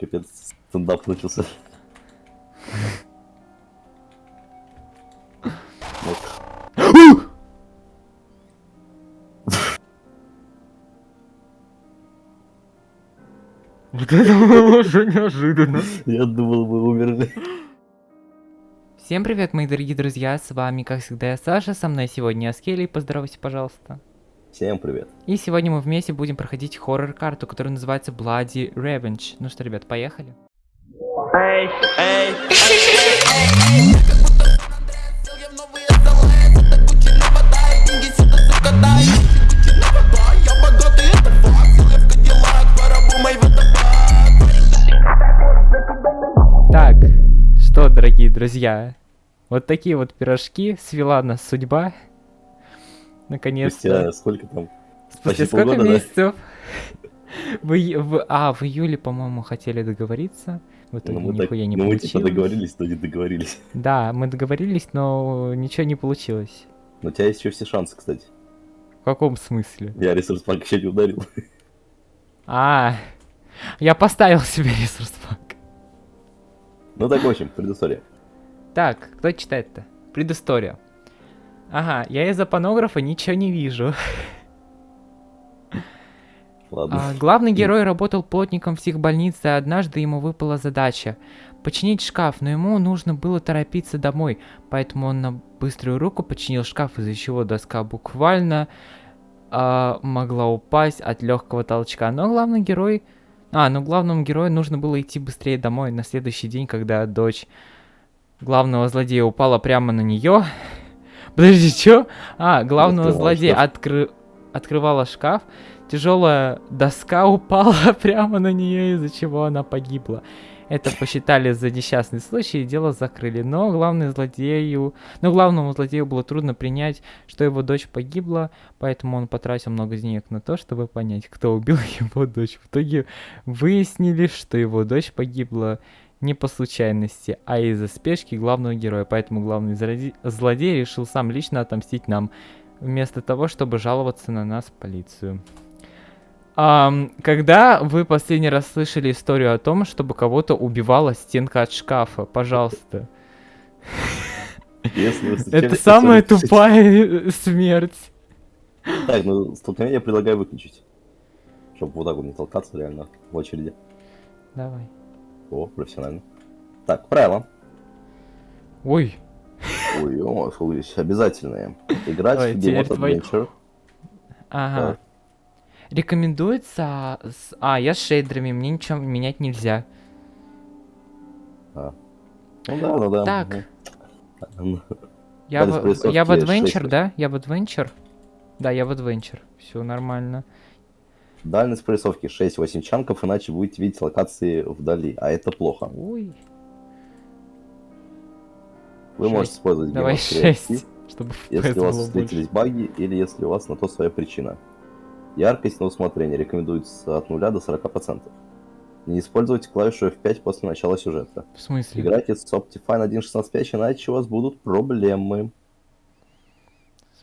Капец, стендап начался. Вот. Вот это было уже неожиданно. Я думал, мы умерли. Всем привет, мои дорогие друзья, с вами, как всегда, я Саша, со мной сегодня Аскели, поздоровайся, пожалуйста. Всем привет. И сегодня мы вместе будем проходить хоррор-карту, которая называется Bloody Revenge. Ну что, ребят, поехали? Так, что, дорогие друзья, вот такие вот пирожки свела нас судьба. Наконец-то. Спустя сколько там? Спустя почти сколько полгода, да? месяцев? В, в- а, в июле, по-моему, хотели договориться. В итоге Ну мы, так, нихуя не ну, мы типа получилось. договорились, но не договорились. Да, мы договорились, но ничего не получилось. Но у тебя есть еще все шансы, кстати. В каком смысле? Я ресурс пак еще не ударил. А, я поставил себе ресурс пак. Ну так, в общем, предыстория. Так, кто читает-то? Предыстория. Ага, я из-за панографа ничего не вижу. Ладно. А, главный герой работал плотником в психбольнице, и однажды ему выпала задача починить шкаф, но ему нужно было торопиться домой, поэтому он на быструю руку починил шкаф, из-за чего доска буквально а, могла упасть от легкого толчка. Но главный герой... А, но главному герою нужно было идти быстрее домой на следующий день, когда дочь главного злодея упала прямо на нее. Подожди, что? А, главного злодея шкаф. откры- открывала шкаф, тяжелая доска упала прямо на нее, из-за чего она погибла. Это посчитали за несчастный случай и дело закрыли. Но главный злодею... Но главному злодею было трудно принять, что его дочь погибла, поэтому он потратил много денег на то, чтобы понять, кто убил его дочь. В итоге выяснили, что его дочь погибла не по случайности, а из-за спешки главного героя. Поэтому главный злоде- злодей решил сам лично отомстить нам, вместо того, чтобы жаловаться на нас в полицию. Ам, когда вы последний раз слышали историю о том, чтобы кого-то убивала стенка от шкафа? Пожалуйста. Это самая тупая смерть. Так, ну столкновение предлагаю выключить. Чтобы вот так вот не толкаться реально в очереди. Давай. О, профессионально. Так, правила. Ой, Ой, что здесь обязательные. Играть Ой, в Game Adventure. ага. Так. Рекомендуется... с- А, я с шейдерами, мне ничего менять нельзя. Ну да, ну да. Так. Я в, я в Adventure, просто. да? Я в Adventure? Да, я в Adventure. Все нормально. Дальность прорисовки 6-8 чанков, иначе будете видеть локации вдали, а это плохо. Ой, Вы можете использовать давай Game of Creative, 6, чтобы если у вас встретились больше. баги или если у вас на то своя причина. Яркость на усмотрение рекомендуется от 0 до 40%. Не используйте клавишу F5 после начала сюжета. В смысле? Играйте с Optifine 1.16.5, иначе у вас будут проблемы.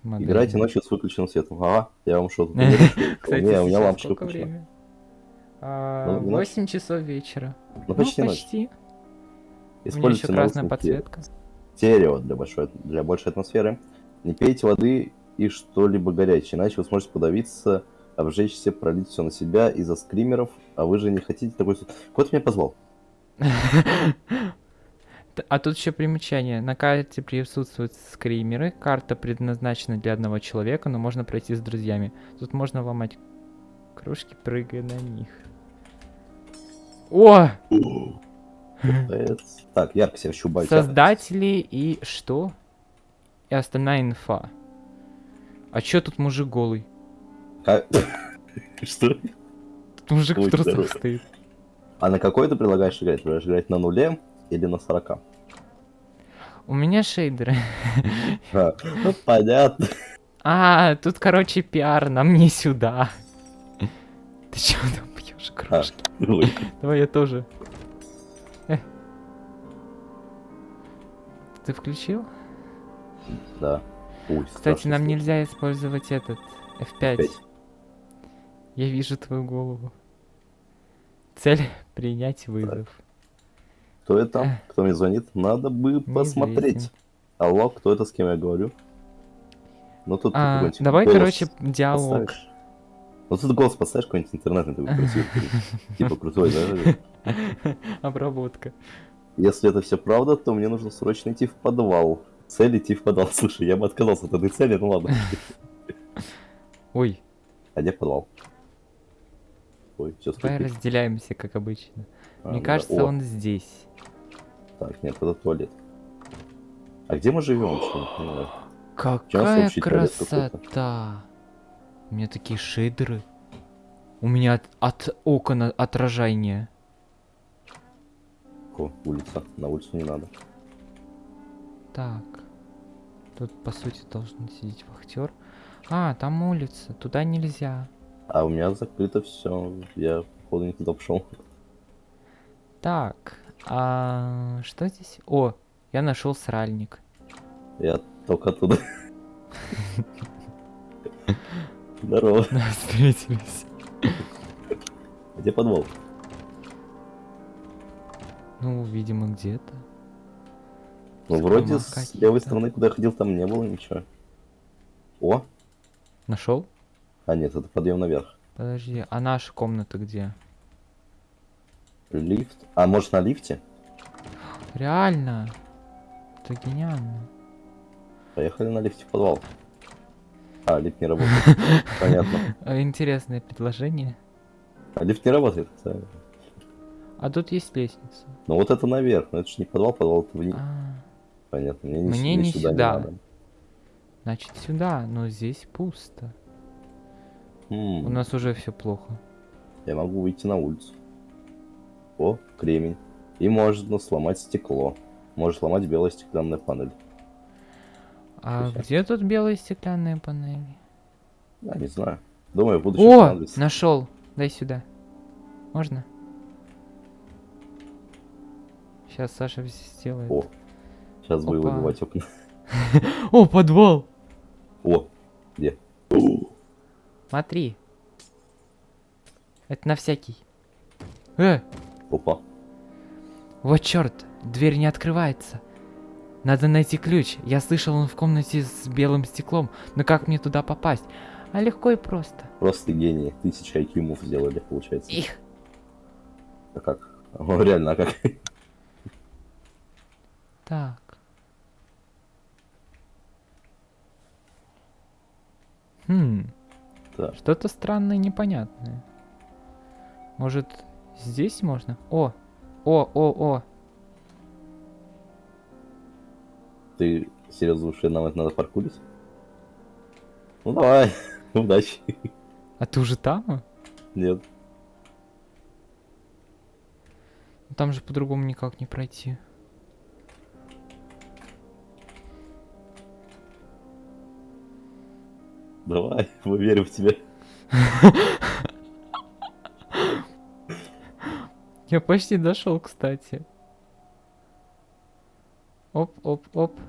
Смотри. Играйте ночью с выключенным светом. Ага, я вам что тут не решил? Кстати, у меня лампочка включена. время? А, Ну. 8 часов вечера. Ну, почти ну, почти. Используйте красная подсветка. стерео для большой, для большей атмосферы. Не пейте воды и что-либо горячее, иначе вы сможете подавиться, обжечься, пролить все на себя из-за скримеров, а вы же не хотите такой... Кот меня позвал. А тут еще примечание. На карте присутствуют скримеры. Карта предназначена для одного человека, но можно пройти с друзьями. Тут можно ломать кружки, прыгая на них. О! Так, яркость я хочу убавить. яркость. Создатели и что? И остальная инфа. А чё тут мужик голый? Ка- Что? Тут мужик в трусах здорово. стоит. А на какой ты предлагаешь играть? Предлагаешь играть на нуле или на 40? У меня шейдеры. А, ну, понятно. А, тут, короче, пиар, нам не сюда. Ты чё там пьешь А, кружки? ой. Давай я тоже. Э. Ты включил? Да. Ой, Кстати, нам нельзя использовать этот F5. F5. Я вижу твою голову. Цель принять вызов. Кто это? Кто мне звонит? Надо бы посмотреть. Алло, кто это, с кем я говорю? Ну тут А, какой-нибудь давай, голос короче, диалог. поставишь. Ну тут голос поставишь какой-нибудь интернетный такой красивый. Типа крутой, да? Обработка. Если это все правда, то мне нужно срочно идти в подвал. Цель идти в подвал. Слушай, я бы отказался от этой цели, ну ладно. Ой, А где подвал? Ой, сейчас давай разделяемся, как обычно. А, Мне да. кажется, О, он здесь. Так, нет, это туалет. А где мы живем? Что? Не понимаю. Какая красота! У меня такие шейдеры. У меня от, от окон отражение. О, улица. На улицу не надо. Так. Тут, по сути, должен сидеть вахтер. А, там улица. Туда нельзя. А у меня закрыто все. Я, походу, не туда пошел. Так. А что здесь? О, я нашел сральник. Я только оттуда. Здорово. Встретились. Где подвал? Ну, видимо, где-то. Ну, вроде с левой стороны, куда я ходил, там не было ничего. О! Нашел? А нет, это подъем наверх. Подожди, а наша комната где? Лифт. А может на лифте? Реально. Это гениально. Поехали на лифте в подвал. А, лифт не работает. Понятно. Интересное предложение. А лифт не работает. А тут есть лестница. Ну вот это наверх, но это же не подвал, подвал это вниз. А, Понятно, мне, не, Мне не сюда, сюда. не надо. значит сюда, но здесь пусто. М, У нас уже все плохо. Я могу выйти на улицу. О, кремень. И можно сломать стекло. Можешь сломать белая стеклянная панель. А Слушай. где тут белые стеклянные панели? Я не знаю. Думаю, в будущем О, нашел. Дай сюда. Можно? Сейчас Саша всё сделает. О, сейчас буду Опа. выбивать окна. О, подвал! О, где? Смотри. Это на всякий. Э, Опа. вот черт, дверь не открывается. Надо найти ключ. Я слышал, он в комнате с белым стеклом. Но как мне туда попасть? А легко и просто. Просто гении. Тысяча IQ сделали, получается. Их. А как? О, реально, а как? Так. Хм. Что-то странное, непонятное. Может, здесь можно? О! О, о, о! Ты серьезно думаешь, нам это надо паркурить? Ну давай, удачи. А ты уже там? а? Нет. Ну, Там же по-другому никак не пройти. Давай, мы верим в тебя. Я почти дошел, кстати. Оп, оп, оп.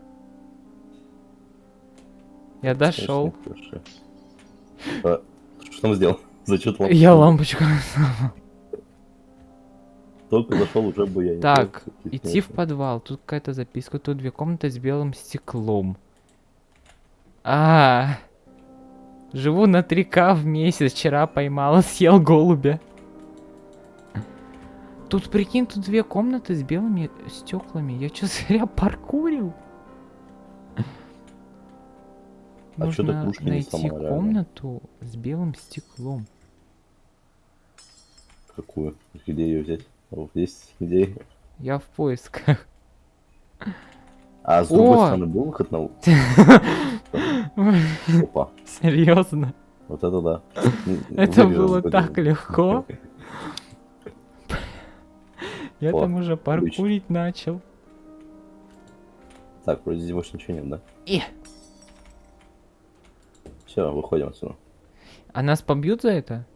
Я дошел. А, что там сделал? Зачем ты Я лампочку. Только зашел, уже бы я Так, идти в подвал. Тут какая-то записка. Тут две комнаты с белым стеклом. А, живу на 3К в месяц. Вчера поймала, съел голубя. Тут, прикинь, тут две комнаты с белыми стеклами. Я что, зря паркурил? А Нужно не найти сломал, реально? комнату с белым стеклом. Какую? Где ее взять? О, есть идеи. Я в поисках. А с другой О! стороны был выход на... Опа, Серьезно? вот это да. Это было так легко. Я О, там уже паркурить начал. Так, вроде здесь больше ничего нет, да? И. Все, выходим отсюда. А нас побьют за это?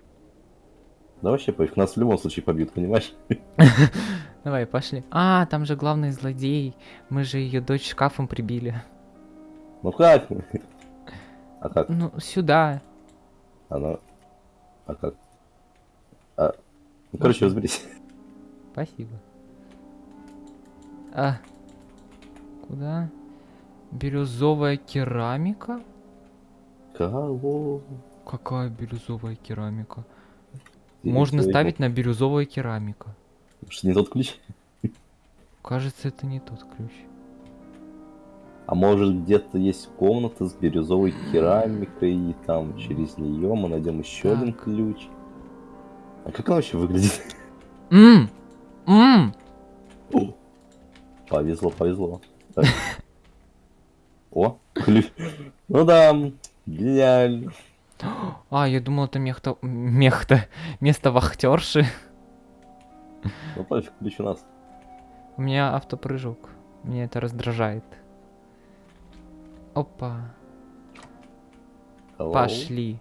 Да вообще пофиг, нас в любом случае побьют, понимаешь? Давай, пошли. А, там же главный злодей. Мы же ее дочь шкафом прибили. Ну как? А как? Ну, сюда. Она... А как? А... Ну, короче, разберись. Спасибо. А. Куда? Бирюзовая керамика? Кого? Какая бирюзовая керамика? Ты Можно ставить на бирюзовая керамика. Что, не тот ключ? Кажется, это не тот ключ. А может где-то есть комната с бирюзовой керамикой, и там через нее мы найдем еще один Так. ключ. А как он вообще выглядит? Мм! Мм! О, Повезло, повезло. Так. О, ключ. Ну да, гениально. А, я думал, это мехта... Мехта. Место вахтерши. Ну пофиг, ключ у нас. У меня автопрыжок. Меня это раздражает. Опа. Hello. Пошли.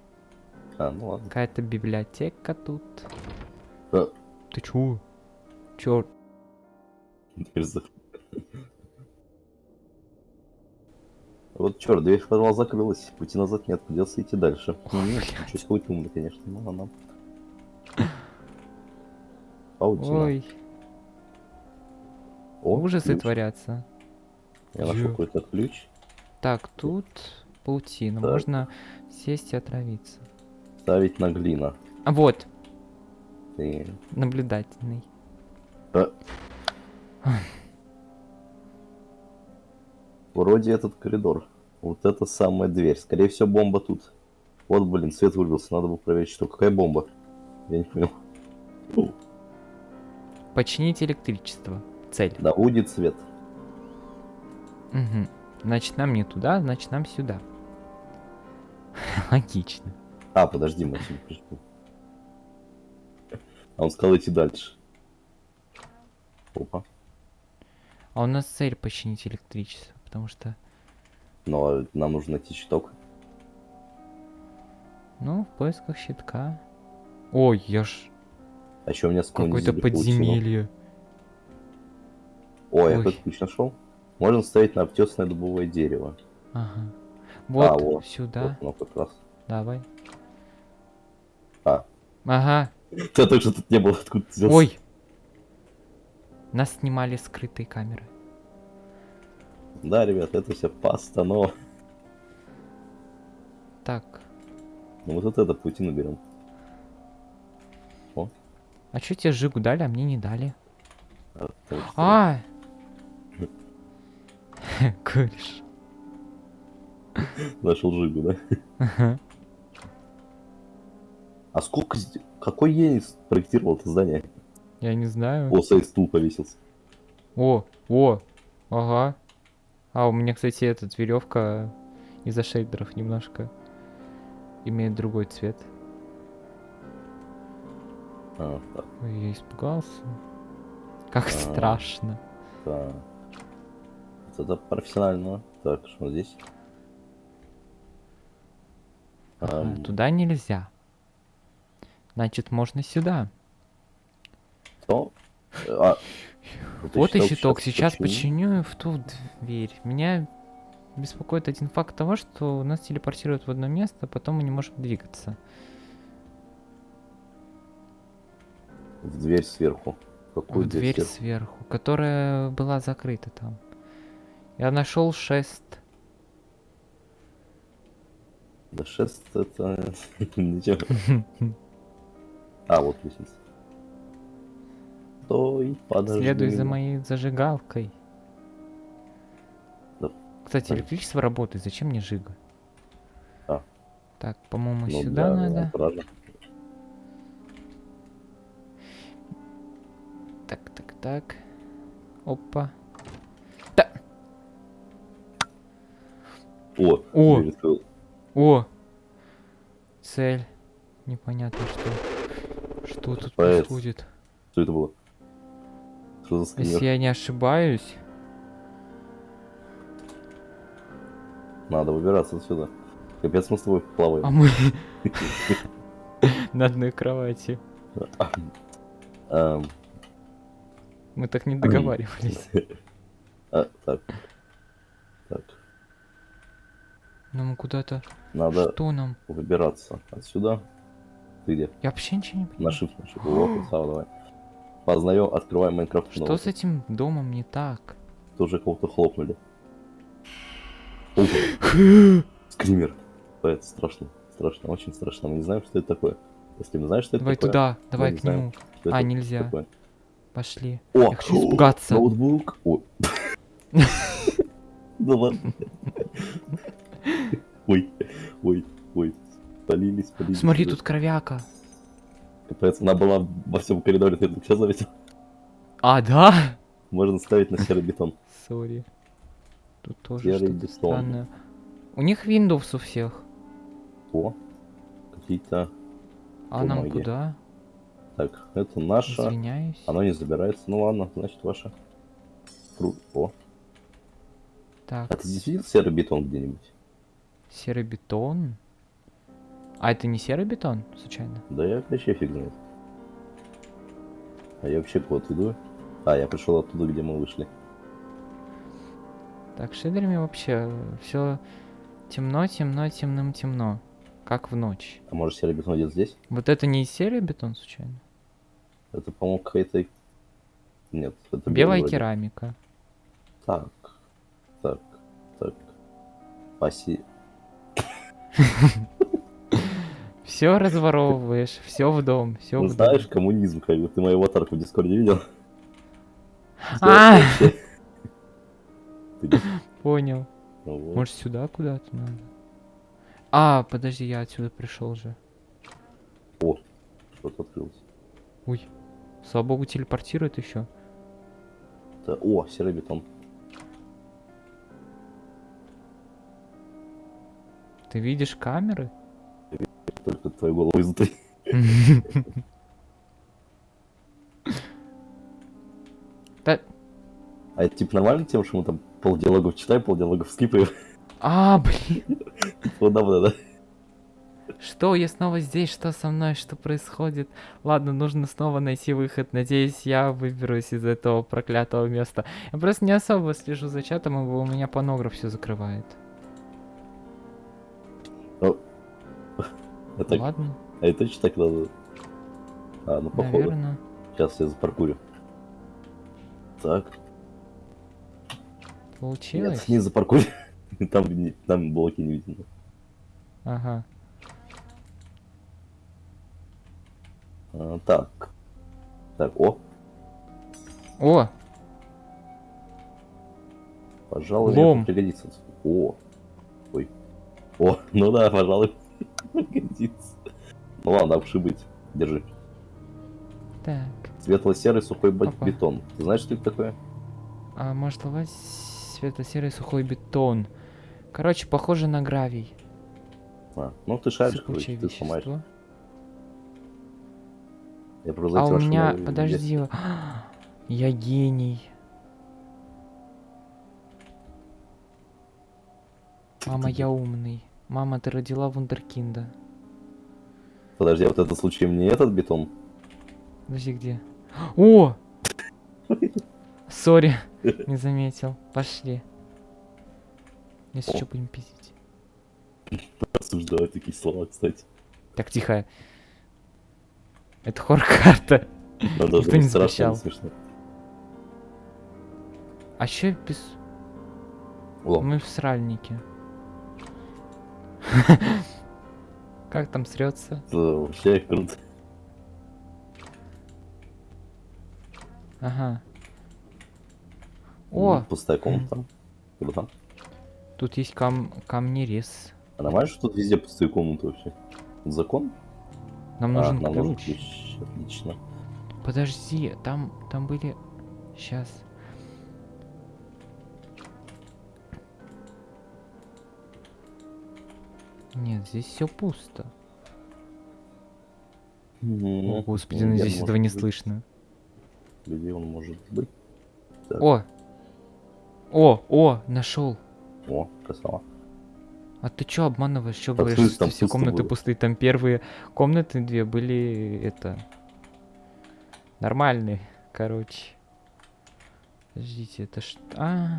А, ну ладно. Какая-то библиотека тут. А, Ты чё? За- Вот черт, дверь в подвал закрылась, пути назад нет, придется идти дальше. Чуть хоть умный, конечно, но она. Паутина. Ой, О, ужасы ключ. творятся. Я нашел какой-то ключ. Так, тут паутина. Так. Можно сесть и отравиться. Ставить на глина. А вот, И... наблюдательный. Вроде этот коридор. Вот это самая дверь. Скорее всего, бомба тут. Вот, блин, свет вырубился. Надо было проверить, что. Какая бомба? Я не понял. Починить электричество. Цель. Да, будет свет. Мгм. Значит, нам не туда, значит, нам сюда. Логично. А, подожди, пришли. А он сказал идти дальше. Опа. А у нас цель починить электричество, потому что, Но нам нужно найти щиток. ну, в поисках щитка. Ой, я ж А еще у меня какое-то подземелье. О, я Ой. какой-то ключ нашел. Можно ставить на обтесанное дубовое дерево. Ага. Вот во. сюда. Вот оно как раз. Давай. А. Ага. Тебя только что тут не было, откуда ты взялся? Ой. Нас снимали скрытые камеры. Да, ребят, это все постанова. Так. Ну вот это паутину берем. А чё тебе жигу дали, а мне не дали? А, что- А! Нашел жигу, да? Ага. А сколько... Какой гений проектировал это здание? Я не знаю. О, сейф стул повесился. О, о, ага. А у меня, кстати, этот веревка из-за шейдеров немножко имеет другой цвет. А, так, Ой, я испугался. Как А. страшно. так. Вот Это профессионально. Так, что здесь? Ага, Ам, туда нельзя. Значит, можно сюда. Что? А, вот и щиток. Сейчас починю. в ту дверь. Меня беспокоит один факт того, что нас телепортируют в одно место, а потом мы не можем двигаться. В дверь сверху. Какую в дверь сверху? сверху, которая была закрыта там. Я нашел шест. Да шест это... Ничего. А, вот лестница. Стой, подожди. Следуй за моей зажигалкой. Да. Кстати, электричество работает. Зачем мне жига? А. Так, по-моему, Ну сюда да, надо. правда. Так, так, так. Опа. О, О! открыл. О! Цель. Непонятно что. Что тут происходит? Что это было? Что за Если скример? я не ошибаюсь. Надо выбираться отсюда. Капец, мы с тобой плаваем. А мы на одной кровати. Ам, Мы так не договаривались. а, так. Так. Нам куда-то... Надо Что нам? выбираться отсюда. Ты где? Я вообще ничего не понимаю. На shift, на shift. О, давай. Познаем, открываем Майнкрафт. Что с этим домом не так? Тоже кого-то хлопнули. Скример. Это страшно. Страшно, очень страшно. Мы не знаем, что это такое. Если мы знаем, что это Давай такое, туда, давай к знаем. нему. А, нельзя. такое. Пошли. О, Я хочу испугаться. Ноутбук. О. Да ладно. Ой, ой, ой. Спалились, спалились. Смотри, тут кровяка. Капец, она была во всем коридоре, ты только сейчас заметил. А, да? Можно ставить на серый бетон. Sorry. Тут тоже Серый что-то бетон. странное. У них Windows у всех. О, какие-то... А нам куда? Так, это наша. Извиняюсь. Оно не забирается. Ну ладно, значит ваше. Кру- О, Так, а ты действительно серый бетон где-нибудь? серый бетон. А это не серый бетон, случайно? Да я вообще фиг знает. А я вообще куда иду? А, я пришел оттуда, где мы вышли. Так, шейдерами вообще все темно, темно, темным, темно. Как в ночь. А может серый бетон где-то здесь? Вот это не серый бетон, случайно? Это, по-моему, какая-то... Нет, это Белая вроде. керамика. Так, так, так. Паси... Все разворовываешь, все в дом, все Ну в знаешь, дом. коммунизм, как бы. Ты мою аватарку в Дискорде видел? А! Понял. ну. Может сюда куда-то надо? А, подожди, я отсюда пришел же. Что-то открылось. Ой. Слава богу, телепортирует еще. Да, О, серый бетон. Ты видишь камеры? Только твою голову изнутри. Да. А это типа нормально тем, что мы там полдиалогов читаем, полдиалогов скипаем? А, блин. Удобно, да? Что, я снова здесь? Что со мной? Что происходит? Ладно, нужно снова найти выход. Надеюсь, я выберусь из этого проклятого места. Я просто не особо слежу за чатом, ибо у меня панограф все закрывает. Это, Ладно, а это точно так надо? А, ну походу. наверное. Сейчас я запаркурю. Так. Получилось? Нет, не запаркурю. Там, там блоки не видно. Ага. А, так. Так, о, О, пожалуй, Лом. пригодится. О. Ой. О, ну да, пожалуй, пригодится. Ну ладно, уж и быть. Держи. так. Светло-серый сухой Опа. бетон. Ты знаешь, что это такое? А может ловать светло-серый сухой бетон. Короче, похоже на гравий. А, ну ты шаришь, короче, ты сломаешь. Я просто А у меня, подожди, я гений. Мама, я умный. Мама, ты родила вундеркинда. Подожди, а вот это случай не этот бетон? Подожди, где? О! Сори, не заметил. Пошли. Если что, будем пиздить. Осуждаю такие слова, кстати. Так, тихо. Это хор-карта. Никто не страшно, запрещал. А чё без... Мы в сральнике. Как там срется? вообще круто. Ага. О, Пустая комната. Круто. тут есть кам камнерез. А нормально, что тут везде пустые комнаты вообще? Закон? Нам А, нужен нам нужен ключ. ключ. Отлично. Подожди, там, там были... Сейчас. Нет, здесь все пусто. О, господи, ну здесь этого не быть? слышно. Где он может быть? Так. О! О, о, нашел. О, красава. А ты чё обманываешь? Чё Так, говоришь, что все комнаты было. пустые? Там первые комнаты две были, это... Нормальные, короче. Подождите, это что? А.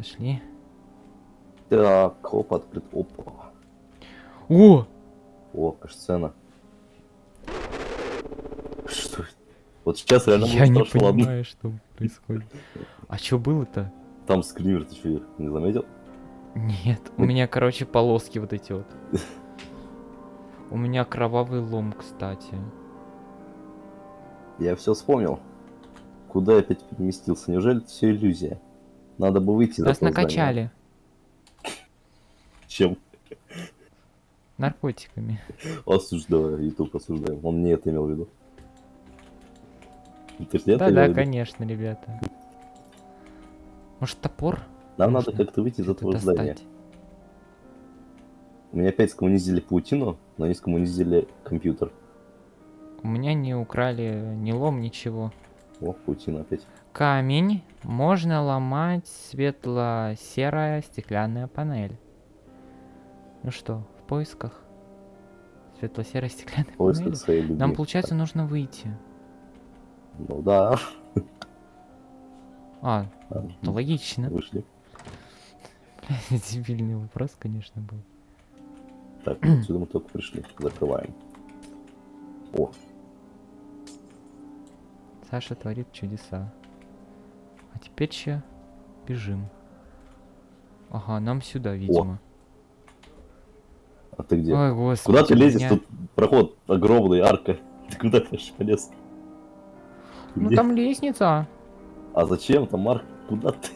Пошли. Так, хоп, открыт. Опа. О! О, аж сцена. Что? это? Вот сейчас реально Я не страшно, ладно. понимаю, что происходит. А что было-то? Там скример, ты что, не заметил? Нет, у меня, короче, полоски вот эти вот. У меня кровавый лом, кстати. Я все вспомнил. Куда я опять переместился? Неужели это все иллюзия? Надо бы выйти Нас этого здания. накачали Чем? наркотиками. Осуждаю, YouTube осуждаю. Он не это имел в виду. Не Да-да, виду? конечно, ребята. Может, топор? Нам надо нужно как-то выйти из этого здания. достать? Мне опять скоммунизили паутину, но они скоммунизили компьютер. У меня не украли ни лом, ничего. О, паутина опять. Камень можно ломать светло-серая стеклянная панель. Ну что, в поисках? Светло-серая стеклянная В поисках панель? своей любви. Нам, получается, нужно выйти. Ну да. А, А, это логично. Вышли. Дебильный вопрос, конечно, был. Так, отсюда мы только пришли. Закрываем. О, Саша творит чудеса. А теперь че? Бежим. Ага, нам сюда, видимо. а ты где? Ой, господи. Куда ты лезешь? меня- Тут проход огромный, арка. Ты куда ты полез? Ну где? там лестница. А зачем там арка? Куда ты?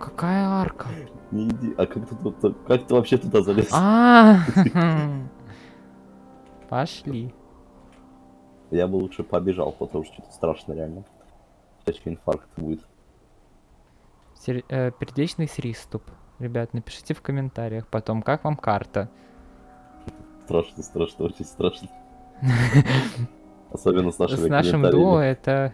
Какая арка? Не иди. А как ты, тут- как ты вообще туда залез? А, Пошли. Я бы лучше побежал, потому что что-то страшно реально. Сейчас инфаркт будет. Сер- э, Передечный приступ. Ребят, напишите в комментариях потом, как вам карта. Страшно, страшно, очень страшно. Особенно с нашими С нашим дуо это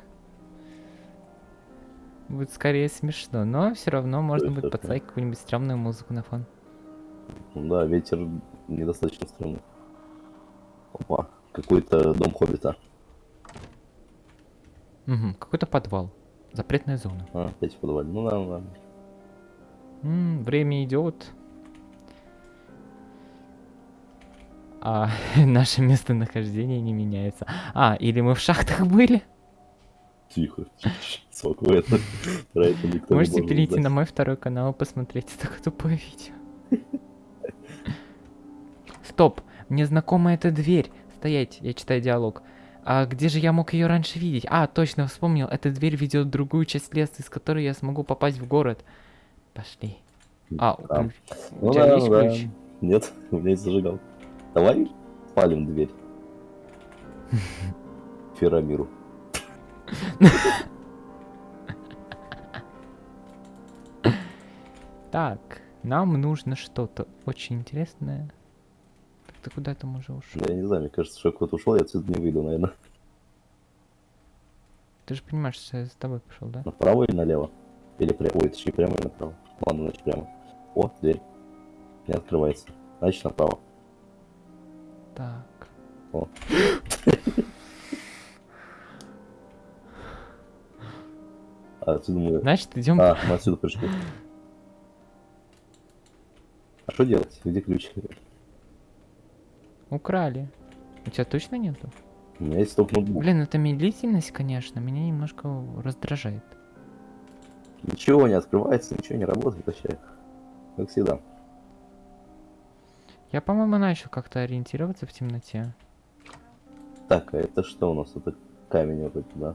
будет скорее смешно, но все равно можно будет подставить какую-нибудь стрёмную музыку на фон. Ну Да, ветер недостаточно стрёмный. Опа, какой-то дом хоббита. Мгм, какой-то подвал. Запретная зона. А, опять в подвале. Ну да, ну да. М, время идет. А наше местонахождение не меняется. А, или мы в шахтах были? Тихо, тихо, это Можете может перейти на мой второй канал и посмотреть это тупое видео. Стоп, мне знакома эта дверь. Стоять, я читаю диалог. А где же я мог ее раньше видеть? А, точно, вспомнил. Эта дверь ведет в другую часть леса, из которой я смогу попасть в город. Пошли. А, Да. Ну У тебя да, есть ну да. ключ? Нет, у меня есть зажигал. Давай спалим дверь. Ферамиру. Так, нам нужно что-то очень интересное. Ты куда там уже ушел? Я не знаю, мне кажется, что куда-то ушел, я отсюда не выйду, наверное. Ты же понимаешь, что я за тобой пошел, да? Направо или налево? Или прямо? Ой, точнее, прямо или направо? Ладно, значит прямо. О, дверь. Не открывается. Значит направо. Так. О. А отсюда мы... Значит, идем. А, мы отсюда пришли. А что делать? Где ключ? Украли. У тебя точно нету? У меня есть только ноутбук. Блин, эта медлительность, конечно, меня немножко раздражает. Ничего не открывается, ничего не работает вообще. Как всегда. Я, по-моему, начал как-то ориентироваться в темноте. Так, а это что у нас? Это камень вот этот, да?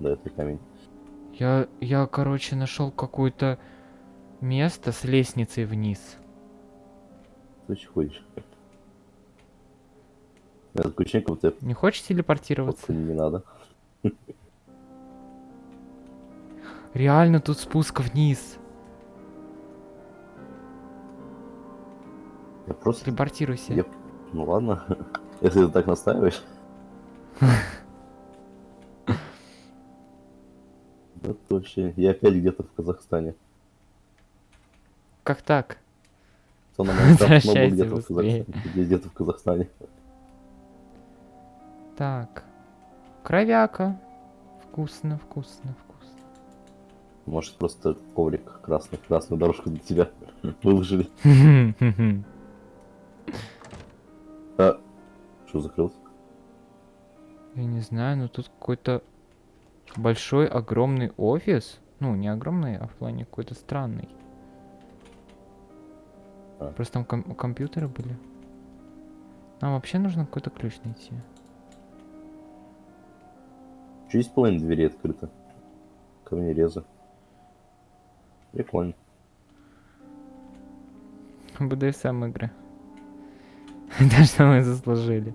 Да, это камень. Я, я, короче, нашел какое-то место с лестницей вниз. Ты ходишь? Как будто Не хочешь телепортироваться? я- не надо. Реально тут спуск вниз. Я просто... Телепортируйся. Я- Ну ладно, если ты так настаиваешь. Да вообще, я опять где-то в Казахстане. Как так? Кто на Майнкрафт в. Казахстане. Где-то в Казахстане. Так. Кровяка. Вкусно, вкусно, вкусно. Может, просто коврик красный, красную дорожку для тебя выложили. А, что закрылся? Я не знаю, но тут какой-то большой, огромный офис. Ну, не огромный, а в плане какой-то странный. А. Просто там ком- компьютеры были. Нам вообще нужно какой-то ключ найти. Чуть половина двери открыта. Камнерезы. Прикольно. БДСМ игры. Да, что мы заслужили.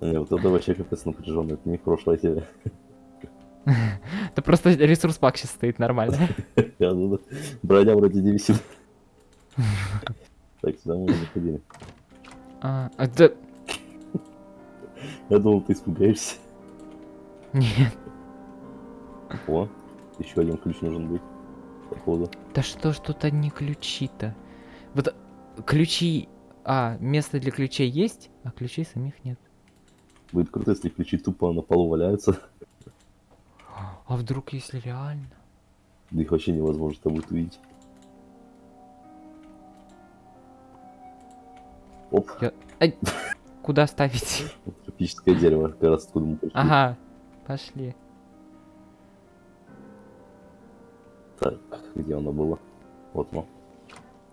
Не, вот это вообще капец напряженно. Это не прошлое тебе. Это просто ресурс пак сейчас стоит нормально. Ну. Броня вроде не висит. Так, сюда мы не заходили. А, а да... Я думал, ты испугаешься. Нет. О, еще один ключ нужен будет. Походу. Да что ж тут одни ключи-то? Вот э, ключи... А, место для ключей есть, а ключей самих нет. Будет круто, если ключи тупо на полу валяются. А вдруг если реально? Да их вообще невозможно там будет увидеть. Оп, Я... Ай! Куда ставить? тропическое дерево, как раз откуда мы пришли. Ага, пошли. Так, где оно было? Вот оно.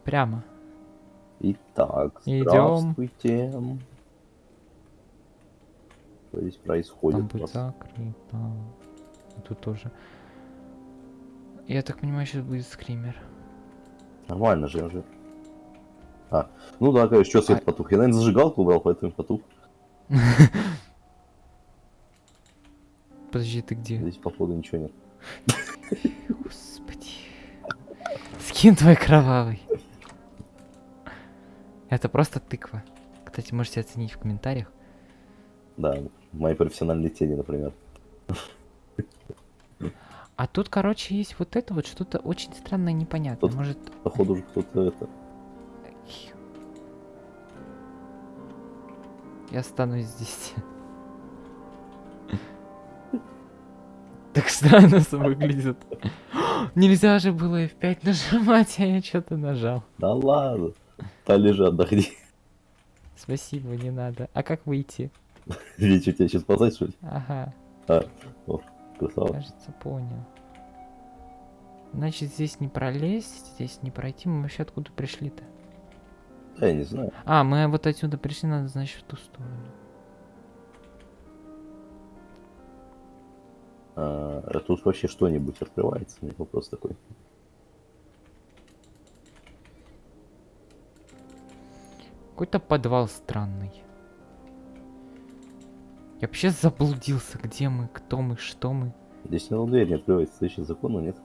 Прямо. Итак, здравствуйте. Что здесь происходит? Там будет закрыто. Тут тоже. Я так понимаю, сейчас будет скример. Нормально же, уже. А, ну да, конечно, что свет А- потух. Я, наверное, зажигалку убрал, поэтому потух. Подожди, ты где? Здесь, походу, ничего нет. Господи. Скин твой кровавый. Это просто тыква. Кстати, можете оценить в комментариях. Да, мои профессиональные тени, например. А тут, короче, есть вот это вот что-то очень странное, непонятное. Тут- Может... Походу уже кто-то это... Я останусь здесь. Так странно выглядит. Нельзя же было F5 нажимать, а я что-то нажал. Да ладно. Да лежи, отдохни. Спасибо, не надо. А как выйти? Ведь что, тебя сейчас спасать, что ли? Ага, А, о, красава. кажется, понял. Значит, здесь не пролезть, здесь не пройти. Мы вообще откуда пришли-то? Да, я не знаю. А, мы вот отсюда пришли, надо, значит, в ту сторону. А, а тут вообще что-нибудь открывается? Мне вопрос такой. Какой-то подвал странный. Я вообще заблудился, где мы, кто мы, что мы. Здесь одна дверь не открывается. Здесь закона нет.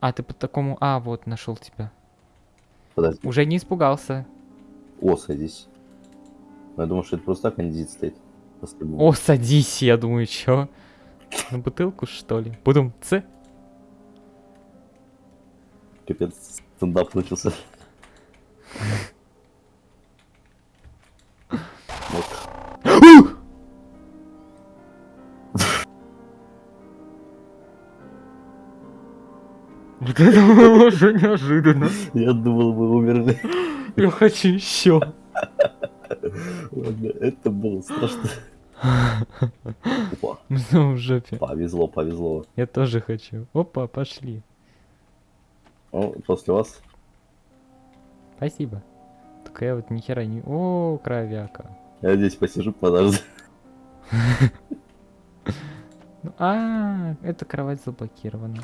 А, ты по такому... А, вот, нашел тебя. Подожди. Уже не испугался. О, садись. Ну, Я думаю, что это просто так, а не здесь стоит. По-стабильному. О, садись, я думаю, чё? На бутылку, что ли? Будем Ц? Капец, стендап начался. Вот. Вот это было уже неожиданно. Я думал, мы умерли. Я хочу еще. Ладно, это было страшно. Опа, Ну, в жопе. повезло, повезло. Я тоже хочу. Опа, пошли. Ну, после вас. Спасибо. Только я вот ни хера не... О, кровяка. Я здесь посижу, подожду. Ну, А, эта кровать заблокирована.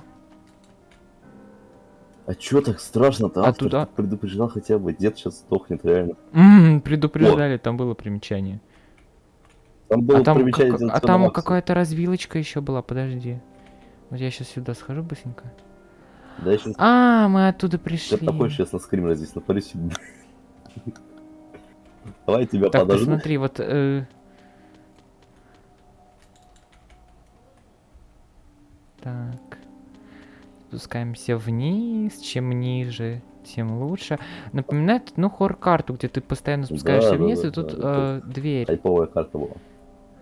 А чё так страшно-то? А туда- предупреждал хотя бы. Дед сейчас сдохнет, реально. Предупреждали, там было примечание. Там было А там, как- а «Дзенцу там Максу». какая-то развилочка еще была, подожди. Вот я сейчас сюда схожу быстренько. Да, я сейчас... А, мы оттуда Я пришли. такой сейчас на скример здесь напарюсь. Давай тебя Так, подожду. посмотри, вот... э, Так. Спускаемся вниз. Чем ниже, тем лучше. Напоминает, ну, хор-карту, где ты постоянно спускаешься Да, вниз, да, и тут да, э, дверь. Хайповая карта была.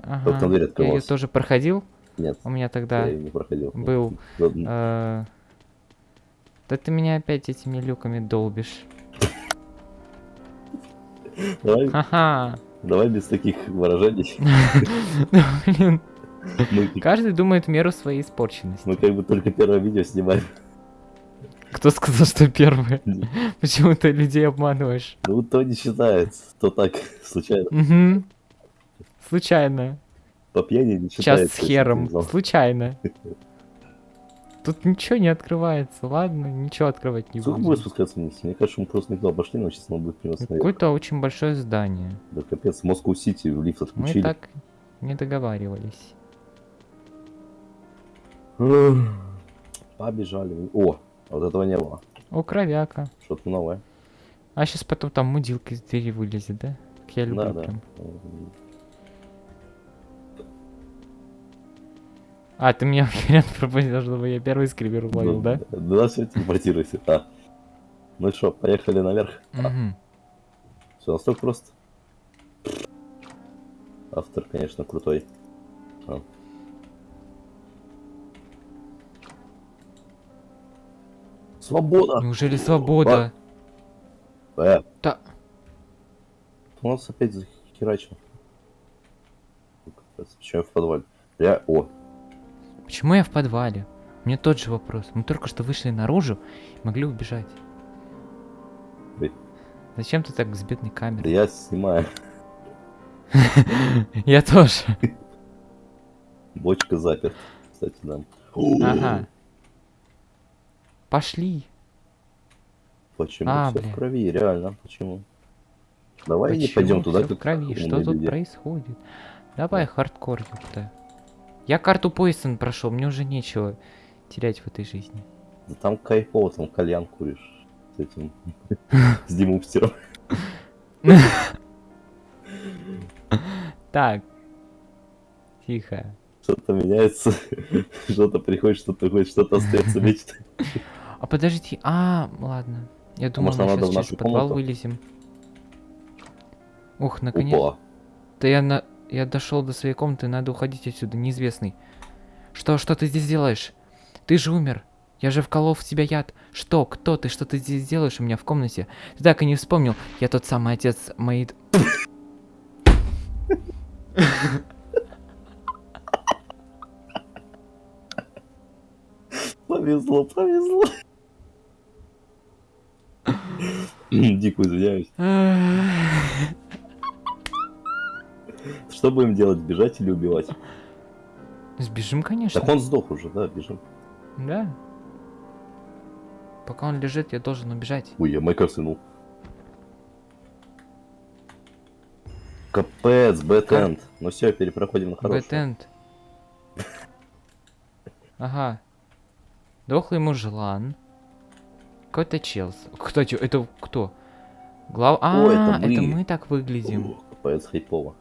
Ага. там дверь Я ее тоже проходил. Нет, У меня я тогда её не проходил. был... Э, Да ты меня опять этими люками долбишь. Давай, Ха-ха. давай без таких выражений. Блин, каждый думает меру своей испорченности. мы как бы только первое видео снимаем. Кто сказал, что первое? Почему ты людей обманываешь? Ну, то не считается, то так, случайно. Угу. Случайно. По пьяни не Сейчас с хером. Случайно. Тут ничего не открывается. Ладно, ничего открывать не Сколько будет будем. спускаться вниз? Мне кажется, мы просто не туда пошли, но сейчас надо будет приносить наверх. Какое-то очень большое здание. Да капец, Москву-Сити лифт Мы отключили. так не договаривались. Побежали. О, вот этого не было. О, кровяка. Что-то новое. А сейчас потом там мудилка из двери вылезет, да? Как я люблю Да, да. А, ты меня вариант пропустил, чтобы я первый скример ловил, да? Да, да, все, телепортируйся. А. Ну что, поехали наверх. Мгм. Все настолько просто. Автор, конечно, крутой. А. Свобода! Неужели свобода? Э, Да. у нас опять захерачено. Почему я в подвале? Я... О, Почему я в подвале? Мне тот же вопрос. Мы только что вышли наружу и могли убежать. Ой. Зачем ты так с бедной да камерой? я снимаю. Я тоже. Бочка заперт. Кстати, да. Ага. Пошли. Почему А, все в крови? Реально, почему? Давай не Почему пойдем туда, как в крови? Что тут происходит? Давай хардкор, ёпта. Я карту Пойсон прошел, мне уже нечего терять в этой жизни. Да там кайфово, там кальян куришь с этим, с демупстером. Так. Тихо. Что-то меняется, что-то приходит, что-то приходит, что-то остается вечно. А подожди, а, ладно. Я думал, мы сейчас через подвал вылезем. Ух, наконец. Да я на... Я дошел до своей комнаты, надо уходить отсюда, неизвестный. Что, что ты здесь делаешь? Ты же умер. Я же вколол в тебя яд. Что, кто ты, что ты здесь делаешь у меня в комнате? Ты так и не вспомнил. Я тот самый отец моей... повезло, повезло. Дико извиняюсь. Что будем делать, бежать или убивать? Сбежим, конечно. Так он сдох уже, да, бежим. Да. Пока он лежит, я должен убежать. Ой, я майка сынул. Капец, bad end. Ну все, перепроходим на хорошую. Bad end. Ага. Дохлый мужлан. Какой-то челс. Кстати, это кто? Глав... А, О, это это мы. мы так выглядим. Ух, Капец, хайпово.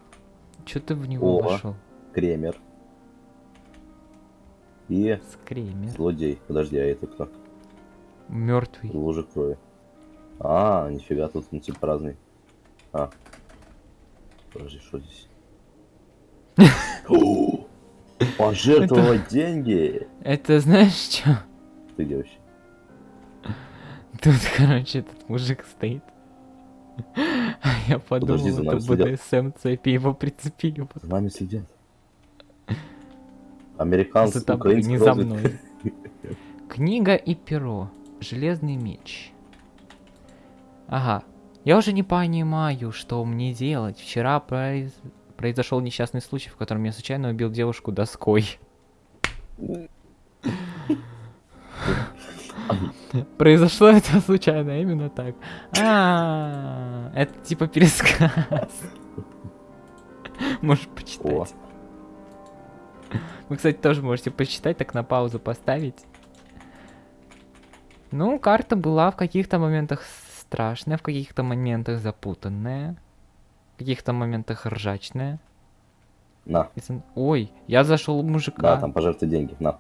Че ты в него О. вошел? Кремер. И Скример. злодей. Подожди, а это кто? Мертвый. Лужа крови. А, нифига, тут он типа разный. А. Подожди, что здесь? Пожертвовать деньги! Это знаешь что? Ты где вообще? Тут, короче, этот мужик стоит. Я подумал, Подожди, за это нами следят. БДСМ цепи, его прицепили. За нами следят. Американцы, За тобой, украинцы, не за мной. Книга и перо. Железный меч. Ага. Я уже не понимаю, что мне делать. Вчера произ... произошел несчастный случай, в котором я случайно убил девушку доской. Произошло это случайно, именно так. А, это типа пересказ. Можешь почитать. Вы, кстати, тоже можете почитать, так на паузу поставить. Ну, карта была в каких-то моментах страшная, в каких-то моментах запутанная, в каких-то моментах ржачная. на. Ой, я зашел мужика. Да, там пожертвуй деньги, на.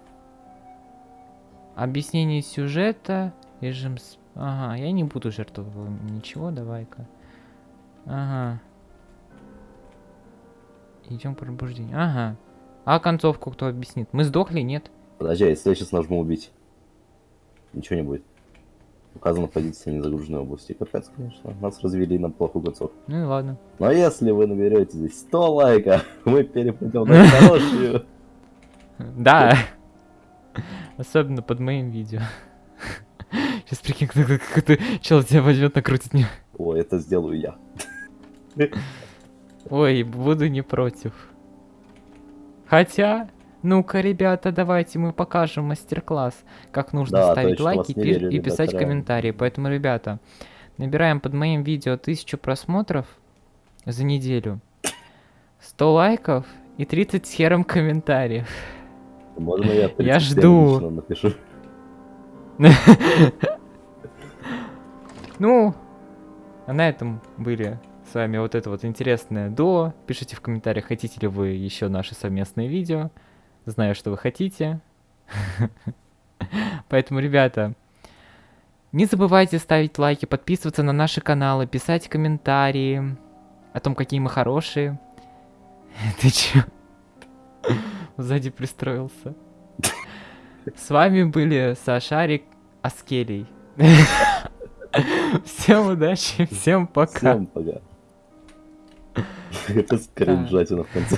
Объяснение сюжета, режим... Ага, я не буду жертвовать ничего, давай-ка. Ага. Идем к пробуждению. Ага. А концовку кто объяснит? Мы сдохли, нет? Подожди, а если я сейчас нажму убить? Ничего не будет. Указана позиция незагруженной области. Капец, конечно. Нас развели на плохую концовку. Ну и ладно. Но если вы наберете здесь 100 лайков, мы перепадем на хорошую. Да. Особенно под моим видео. Сейчас прикинь, как какой-то чел тебя возьмет, накрутит мне. О, это сделаю я. Ой, буду не против. Хотя, ну-ка, ребята, давайте мы покажем мастер-класс, как нужно Да, ставить точно, лайки пи- верю, и ребята, писать реально. комментарии. Поэтому, ребята, набираем под моим видео 1000 просмотров за неделю, 100 лайков и 30 с хером комментариев. Можно я 37 Я жду. напишу? Ну, а на этом были с вами вот это вот интересное дуо. Пишите в комментариях, хотите ли вы еще наши совместные видео. Знаю, что вы хотите. Поэтому, ребята, не забывайте ставить лайки, подписываться на наши каналы, писать комментарии о том, какие мы хорошие. Ты чё? Сзади пристроился. С вами были Сашарик Аскелий. Всем удачи, всем пока. Всем пока. Это скринжатина в конце.